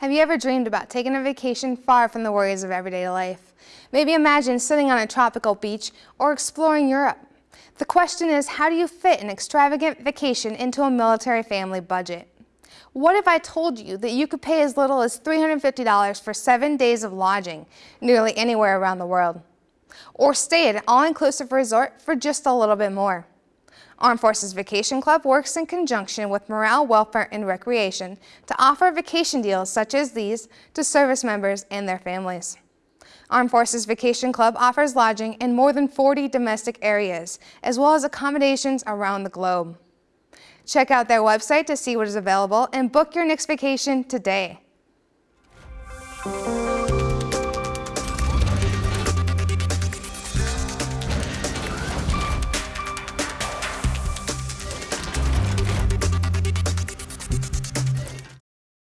Have you ever dreamed about taking a vacation far from the worries of everyday life? Maybe imagine sitting on a tropical beach or exploring Europe. The question is, how do you fit an extravagant vacation into a military family budget? What if I told you that you could pay as little as $350 for seven days of lodging nearly anywhere around the world? Or stay at an all-inclusive resort for just a little bit more? Armed Forces Vacation Club works in conjunction with Morale, Welfare, and Recreation to offer vacation deals such as these to service members and their families. Armed Forces Vacation Club offers lodging in more than 40 domestic areas, as well as accommodations around the globe. Check out their website to see what is available and book your next vacation today.